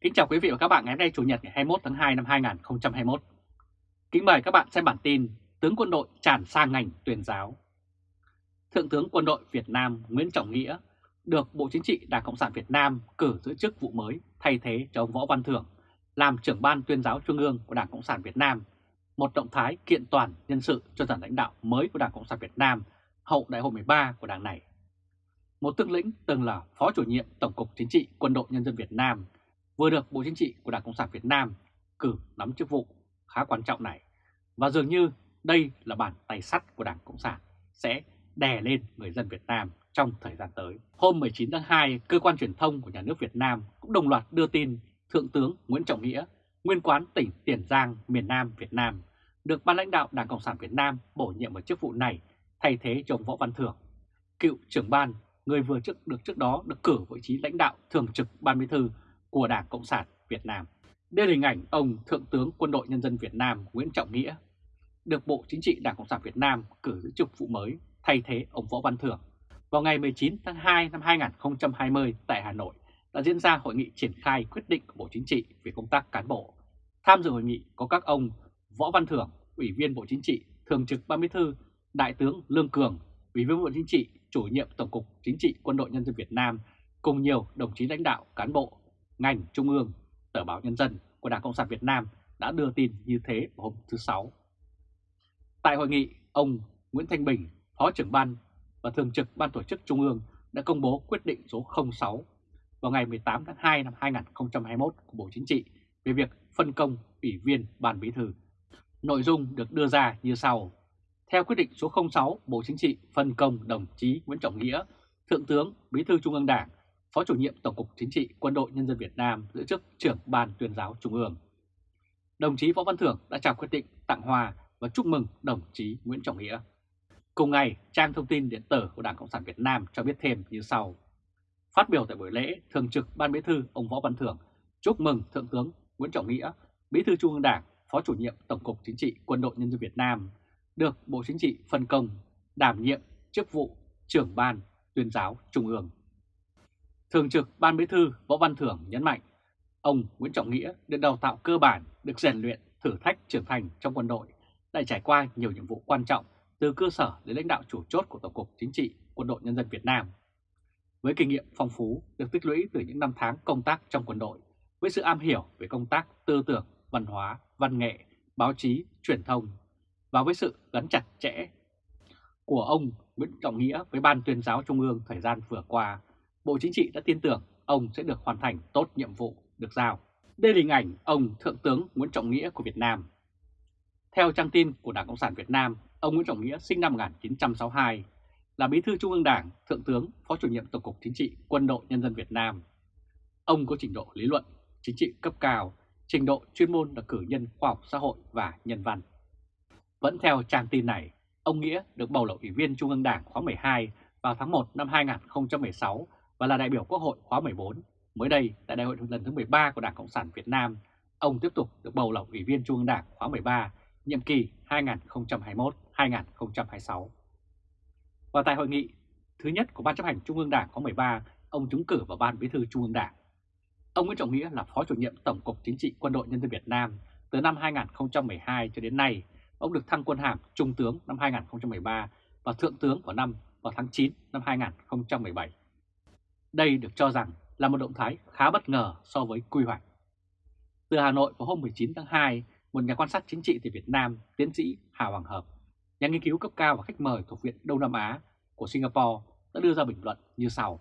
Kính chào quý vị và các bạn ngày hôm nay Chủ nhật ngày 21 tháng 2 năm 2021. Kính mời các bạn xem bản tin Tướng quân đội tràn sang ngành tuyên giáo. Thượng tướng quân đội Việt Nam Nguyễn Trọng Nghĩa được Bộ Chính trị Đảng Cộng sản Việt Nam cử giữ chức vụ mới thay thế cho ông Võ Văn Thưởng làm trưởng ban tuyên giáo Trung ương của Đảng Cộng sản Việt Nam, một động thái kiện toàn nhân sự cho dàn lãnh đạo mới của Đảng Cộng sản Việt Nam hậu đại hội 13 của đảng này. Một tướng lĩnh từng là Phó chủ nhiệm Tổng cục Chính trị Quân đội Nhân dân Việt Nam vừa được Bộ Chính trị của Đảng Cộng sản Việt Nam cử nắm chức vụ khá quan trọng này. Và dường như đây là bàn tay sắt của Đảng Cộng sản sẽ đè lên người dân Việt Nam trong thời gian tới. Hôm 19 tháng 2, cơ quan truyền thông của nhà nước Việt Nam cũng đồng loạt đưa tin Thượng tướng Nguyễn Trọng Nghĩa, nguyên quán tỉnh Tiền Giang, miền Nam Việt Nam, được ban lãnh đạo Đảng Cộng sản Việt Nam bổ nhiệm vào chức vụ này thay thế cho ông Võ Văn Thưởng, cựu trưởng ban, người vừa trước được trước đó được cử vị trí lãnh đạo thường trực Ban Bí thư của Đảng Cộng sản Việt Nam. Đây là hình ảnh ông Thượng tướng Quân đội Nhân dân Việt Nam Nguyễn Trọng Nghĩa được Bộ Chính trị Đảng Cộng sản Việt Nam cử giữ chức vụ mới thay thế ông Võ Văn Thưởng. Vào ngày 19 tháng 2 năm 2020 tại Hà Nội đã diễn ra hội nghị triển khai quyết định của Bộ Chính trị về công tác cán bộ. Tham dự hội nghị có các ông Võ Văn Thưởng, Ủy viên Bộ Chính trị, Thường trực Ban Bí thư, Đại tướng Lương Cường, Ủy viên Bộ Chính trị, Chủ nhiệm Tổng cục Chính trị Quân đội Nhân dân Việt Nam cùng nhiều đồng chí lãnh đạo cán bộ ngành Trung ương, Tờ báo Nhân dân của Đảng Cộng sản Việt Nam đã đưa tin như thế vào hôm thứ Sáu. Tại hội nghị, ông Nguyễn Thanh Bình, Phó trưởng ban và Thường trực Ban Tổ chức Trung ương đã công bố quyết định số 06 vào ngày 18 tháng 2 năm 2021 của Bộ Chính trị về việc phân công ủy viên Ban Bí thư. Nội dung được đưa ra như sau. Theo quyết định số 06, Bộ Chính trị phân công đồng chí Nguyễn Trọng Nghĩa, Thượng tướng Bí thư Trung ương Đảng, Phó chủ nhiệm Tổng cục Chính trị Quân đội Nhân dân Việt Nam giữ chức trưởng Ban tuyên giáo Trung ương. Đồng chí Võ Văn Thưởng đã trao quyết định tặng hoa và chúc mừng đồng chí Nguyễn Trọng Nghĩa. Cùng ngày, trang thông tin điện tử của Đảng Cộng sản Việt Nam cho biết thêm như sau. Phát biểu tại buổi lễ, Thường trực Ban Bí thư ông Võ Văn Thưởng chúc mừng Thượng tướng Nguyễn Trọng Nghĩa, Bí thư Trung ương Đảng, Phó chủ nhiệm Tổng cục Chính trị Quân đội Nhân dân Việt Nam, được Bộ Chính trị phân công đảm nhiệm chức vụ trưởng Ban tuyên giáo Trung ương. Thường trực Ban Bí thư Võ Văn Thưởng nhấn mạnh, ông Nguyễn Trọng Nghĩa được đào tạo cơ bản, được rèn luyện, thử thách trưởng thành trong quân đội, lại trải qua nhiều nhiệm vụ quan trọng từ cơ sở đến lãnh đạo chủ chốt của Tổng cục Chính trị Quân đội Nhân dân Việt Nam. Với kinh nghiệm phong phú được tích lũy từ những năm tháng công tác trong quân đội, với sự am hiểu về công tác tư tưởng, văn hóa, văn nghệ, báo chí, truyền thông và với sự gắn chặt chẽ của ông Nguyễn Trọng Nghĩa với Ban tuyên giáo Trung ương thời gian vừa qua, Bộ Chính trị đã tin tưởng ông sẽ được hoàn thành tốt nhiệm vụ được giao. Đây là hình ảnh ông Thượng tướng Nguyễn Trọng Nghĩa của Việt Nam. Theo trang tin của Đảng Cộng sản Việt Nam, ông Nguyễn Trọng Nghĩa sinh năm 1962, là Bí thư Trung ương Đảng, Thượng tướng, Phó chủ nhiệm Tổng cục Chính trị Quân đội Nhân dân Việt Nam. Ông có trình độ lý luận, chính trị cấp cao, trình độ chuyên môn là cử nhân khoa học xã hội và nhân văn. Vẫn theo trang tin này, ông Nghĩa được bầu là Ủy viên Trung ương Đảng khóa 12 vào tháng 1 năm 2016 và là đại biểu Quốc hội khóa 14. Mới đây, tại đại hội lần thứ 13 của Đảng Cộng sản Việt Nam, ông tiếp tục được bầu là Ủy viên Trung ương Đảng khóa 13, nhiệm kỳ 2021-2026. Và tại hội nghị thứ nhất của Ban chấp hành Trung ương Đảng khóa 13, ông trúng cử vào Ban Bí thư Trung ương Đảng. Ông Nguyễn Trọng Nghĩa là Phó chủ nhiệm Tổng cục Chính trị Quân đội Nhân dân Việt Nam từ năm 2012 cho đến nay. Ông được thăng quân hàm Trung tướng năm 2013 và Thượng tướng vào năm vào tháng 9 năm 2017. Đây được cho rằng là một động thái khá bất ngờ so với quy hoạch. Từ Hà Nội vào hôm 19 tháng 2, một nhà quan sát chính trị từ Việt Nam, tiến sĩ Hà Hoàng Hợp, nhà nghiên cứu cấp cao và khách mời thuộc Viện Đông Nam Á của Singapore đã đưa ra bình luận như sau.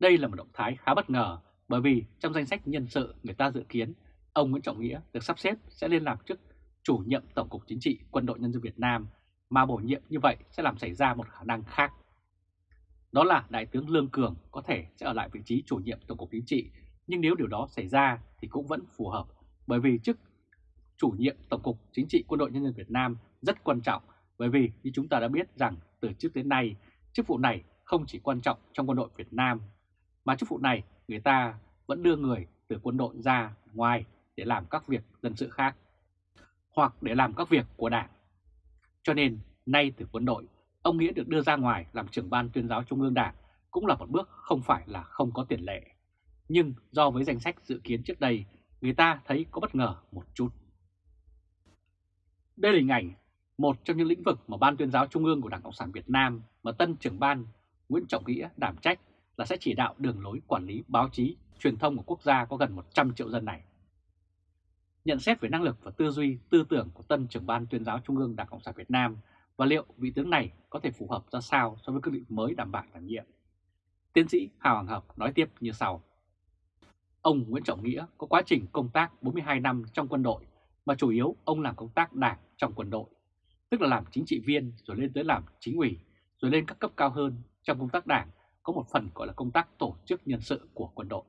Đây là một động thái khá bất ngờ bởi vì trong danh sách nhân sự người ta dự kiến ông Nguyễn Trọng Nghĩa được sắp xếp sẽ lên làm chức chủ nhiệm Tổng cục Chính trị Quân đội Nhân dân Việt Nam mà bổ nhiệm như vậy sẽ làm xảy ra một khả năng khác. Đó là Đại tướng Lương Cường có thể sẽ ở lại vị trí chủ nhiệm Tổng cục Chính trị, nhưng nếu điều đó xảy ra thì cũng vẫn phù hợp bởi vì chức chủ nhiệm Tổng cục Chính trị Quân đội Nhân dân Việt Nam rất quan trọng bởi vì như chúng ta đã biết rằng từ trước đến nay chức vụ này không chỉ quan trọng trong quân đội Việt Nam mà chức vụ này người ta vẫn đưa người từ quân đội ra ngoài để làm các việc dân sự khác hoặc để làm các việc của đảng. Cho nên nay từ quân đội, ông Nghĩa được đưa ra ngoài làm trưởng ban tuyên giáo Trung ương Đảng cũng là một bước không phải là không có tiền lệ. nhưng do với danh sách dự kiến trước đây, người ta thấy có bất ngờ một chút. Đây là hình ảnh một trong những lĩnh vực mà Ban tuyên giáo Trung ương của Đảng Cộng sản Việt Nam mà tân trưởng ban Nguyễn Trọng Nghĩa đảm trách là sẽ chỉ đạo đường lối quản lý báo chí, truyền thông của quốc gia có gần 100 triệu dân này. Nhận xét về năng lực và tư duy, tư tưởng của tân trưởng ban tuyên giáo Trung ương Đảng Cộng sản Việt Nam và liệu vị tướng này có thể phù hợp ra sao so với cương vị mới đảm bảo đảm nhiệm. Tiến sĩ Hào Hoàng Hợp nói tiếp như sau. Ông Nguyễn Trọng Nghĩa có quá trình công tác 42 năm trong quân đội mà chủ yếu ông làm công tác đảng trong quân đội, tức là làm chính trị viên rồi lên tới làm chính ủy, rồi lên các cấp cao hơn trong công tác đảng có một phần gọi là công tác tổ chức nhân sự của quân đội.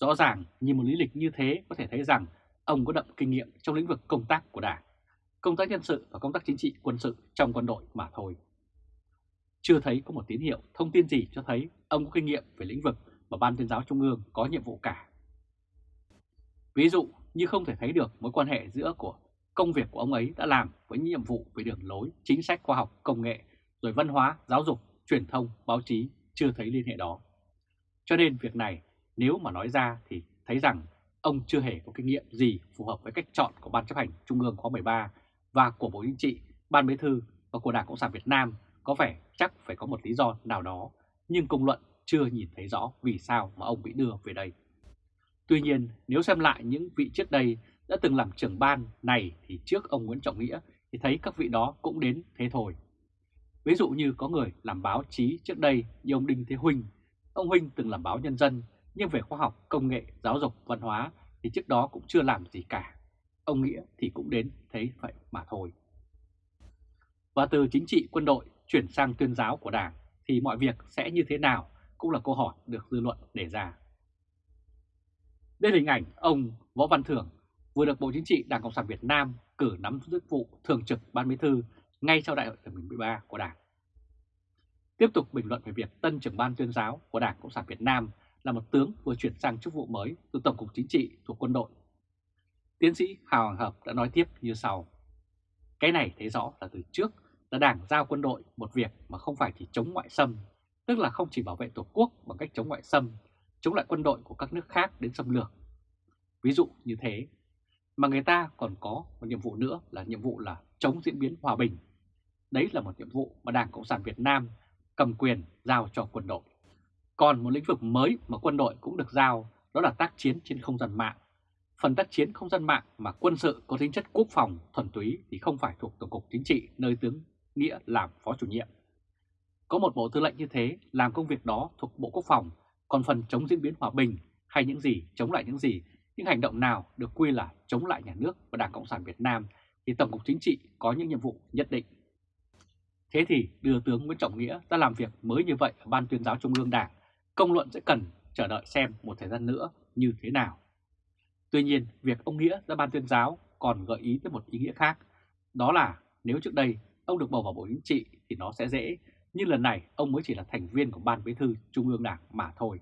Rõ ràng, nhìn một lý lịch như thế có thể thấy rằng ông có đậm kinh nghiệm trong lĩnh vực công tác của đảng, công tác nhân sự và công tác chính trị quân sự trong quân đội mà thôi. Chưa thấy có một tín hiệu thông tin gì cho thấy ông có kinh nghiệm về lĩnh vực mà Ban tuyên giáo Trung ương có nhiệm vụ cả. Ví dụ như không thể thấy được mối quan hệ giữa của công việc của ông ấy đã làm với nhiệm vụ về đường lối, chính sách khoa học, công nghệ, rồi văn hóa, giáo dục, truyền thông, báo chí chưa thấy liên hệ đó. Cho nên việc này nếu mà nói ra thì thấy rằng ông chưa hề có kinh nghiệm gì phù hợp với cách chọn của Ban chấp hành Trung ương khóa 13 và của Bộ Chính trị, Ban Bí thư và của Đảng Cộng sản Việt Nam có vẻ chắc phải có một lý do nào đó, nhưng công luận chưa nhìn thấy rõ vì sao mà ông bị đưa về đây. Tuy nhiên, nếu xem lại những vị trước đây đã từng làm trưởng ban này thì trước ông Nguyễn Trọng Nghĩa thì thấy các vị đó cũng đến thế thôi. Ví dụ như có người làm báo chí trước đây như ông Đinh Thế Huynh. Ông Huynh từng làm báo nhân dân nhưng về khoa học, công nghệ, giáo dục, văn hóa thì trước đó cũng chưa làm gì cả. Ông Nghĩa thì cũng đến thấy vậy mà thôi. Và từ chính trị quân đội chuyển sang tuyên giáo của Đảng thì mọi việc sẽ như thế nào cũng là câu hỏi được dư luận đề ra. Đây là hình ảnh ông Võ Văn Thưởng, vừa được Bộ Chính trị Đảng Cộng sản Việt Nam cử nắm chức vụ Thường trực Ban Bí thư ngay sau đại hội lần 13 của Đảng. Tiếp tục bình luận về việc tân trưởng ban tuyên giáo của Đảng Cộng sản Việt Nam là một tướng vừa chuyển sang chức vụ mới từ Tổng cục Chính trị thuộc quân đội. Tiến sĩ Hào Hoàng Hợp đã nói tiếp như sau. Cái này thấy rõ là từ trước là Đảng giao quân đội một việc mà không phải chỉ chống ngoại xâm, tức là không chỉ bảo vệ Tổ quốc bằng cách chống ngoại xâm, chống lại quân đội của các nước khác đến xâm lược. Ví dụ như thế, mà người ta còn có một nhiệm vụ nữa là nhiệm vụ là chống diễn biến hòa bình. Đấy là một nhiệm vụ mà Đảng Cộng sản Việt Nam cầm quyền giao cho quân đội. Còn một lĩnh vực mới mà quân đội cũng được giao đó là tác chiến trên không gian mạng. Phần tác chiến không gian mạng mà quân sự có tính chất quốc phòng thuần túy thì không phải thuộc Tổng cục Chính trị nơi tướng Nghĩa làm phó chủ nhiệm. Có một bộ tư lệnh như thế làm công việc đó thuộc Bộ Quốc phòng, còn phần chống diễn biến hòa bình hay những gì chống lại những gì, những hành động nào được quy là chống lại nhà nước và Đảng Cộng sản Việt Nam thì Tổng cục Chính trị có những nhiệm vụ nhất định. Thế thì đưa tướng Nguyễn Trọng Nghĩa ra làm việc mới như vậy ở Ban tuyên giáo Trung ương Đảng, công luận sẽ cần chờ đợi xem một thời gian nữa như thế nào. Tuy nhiên, việc ông Nghĩa ra Ban tuyên giáo còn gợi ý tới một ý nghĩa khác, đó là nếu trước đây ông được bầu vào Bộ Chính trị thì nó sẽ dễ, nhưng lần này ông mới chỉ là thành viên của Ban Bí thư Trung ương Đảng mà thôi.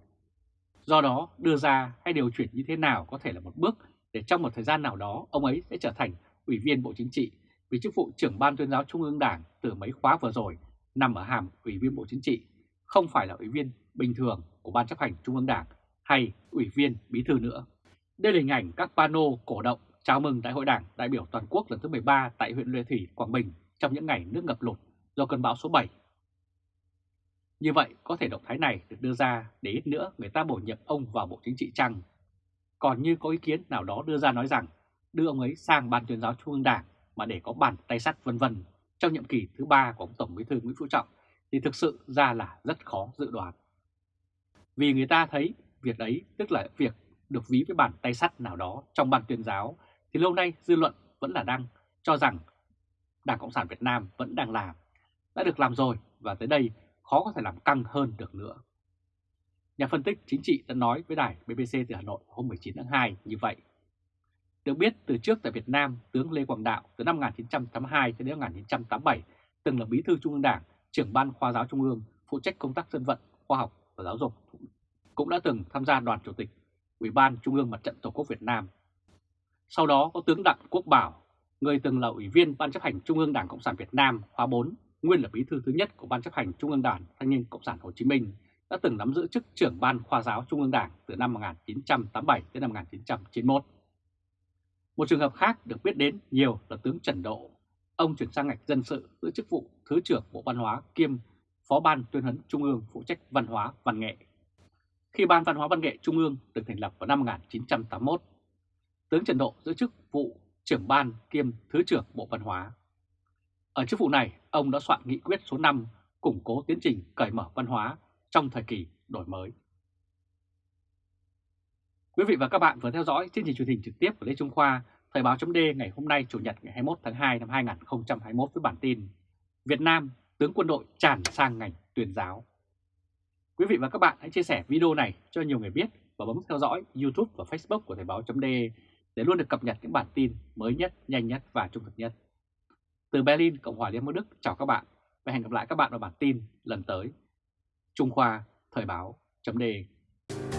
Do đó, đưa ra hay điều chuyển như thế nào có thể là một bước để trong một thời gian nào đó ông ấy sẽ trở thành Ủy viên Bộ Chính trị vì chức vụ trưởng Ban tuyên giáo Trung ương Đảng từ mấy khóa vừa rồi nằm ở hàm Ủy viên Bộ Chính trị, không phải là Ủy viên bình thường của Ban chấp hành Trung ương Đảng hay Ủy viên Bí thư nữa. Đây là hình ảnh các pano cổ động chào mừng Đại hội Đảng đại biểu toàn quốc lần thứ 13 tại huyện Lê Thủy, Quảng Bình trong những ngày nước ngập lụt do cơn bão số 7. Như vậy, có thể động thái này được đưa ra để ít nữa người ta bổ nhiệm ông vào Bộ Chính trị chăng? Còn như có ý kiến nào đó đưa ra nói rằng đưa ông ấy sang Ban tuyên giáo Trung ương Đảng mà để có bàn tay sắt vân vân trong nhiệm kỳ thứ ba của ông Tổng Bí thư Nguyễn Phú Trọng thì thực sự ra là rất khó dự đoán. Vì người ta thấy việc ấy tức là việc được ví với bàn tay sắt nào đó trong ban tuyên giáo thì lâu nay dư luận vẫn là đang cho rằng Đảng Cộng sản Việt Nam vẫn đang làm, đã được làm rồi và tới đây khó có thể làm căng hơn được nữa. Nhà phân tích chính trị đã nói với đài BBC từ Hà Nội hôm 19 tháng 2 như vậy. Được biết từ trước tại Việt Nam, tướng Lê Quang Đạo từ năm 1982 cho đến 1987 từng là bí thư Trung ương Đảng, trưởng ban khoa giáo Trung ương, phụ trách công tác dân vận, khoa học và giáo dục. Cũng đã từng tham gia đoàn chủ tịch Ủy ban Trung ương Mặt trận Tổ quốc Việt Nam. Sau đó có tướng Đặng Quốc Bảo, người từng là Ủy viên Ban chấp hành Trung ương Đảng Cộng sản Việt Nam khóa 4, nguyên là bí thư thứ nhất của Ban chấp hành Trung ương Đảng Thanh niên Cộng sản Hồ Chí Minh, đã từng nắm giữ chức trưởng ban khoa giáo Trung ương Đảng từ năm 1987 đến năm 1991. Một trường hợp khác được biết đến nhiều là tướng Trần Độ. Ông chuyển sang ngạch dân sự giữ chức vụ Thứ trưởng Bộ Văn hóa kiêm Phó ban tuyên huấn Trung ương phụ trách văn hóa văn nghệ. Khi Ban Văn hóa Văn nghệ Trung ương được thành lập vào năm 1981, tướng Trần Độ giữ chức vụ trưởng ban kiêm Thứ trưởng Bộ Văn hóa. Ở chức vụ này, ông đã soạn nghị quyết số 5 củng cố tiến trình cởi mở văn hóa trong thời kỳ đổi mới. Quý vị và các bạn vừa theo dõi chương trình truyền hình trực tiếp của Lê Trung Khoa, Thời báo chấm ngày hôm nay Chủ nhật ngày 21 tháng 2 năm 2021 với bản tin Việt Nam tướng quân đội tràn sang ngành tuyên giáo. Quý vị và các bạn hãy chia sẻ video này cho nhiều người biết và bấm theo dõi YouTube và Facebook của Thời Báo .de để luôn được cập nhật những bản tin mới nhất, nhanh nhất và trung thực nhất. Từ Berlin, Cộng hòa Liên bang Đức, chào các bạn và hẹn gặp lại các bạn vào bản tin lần tới. Trung Khoa, Thời Báo .de.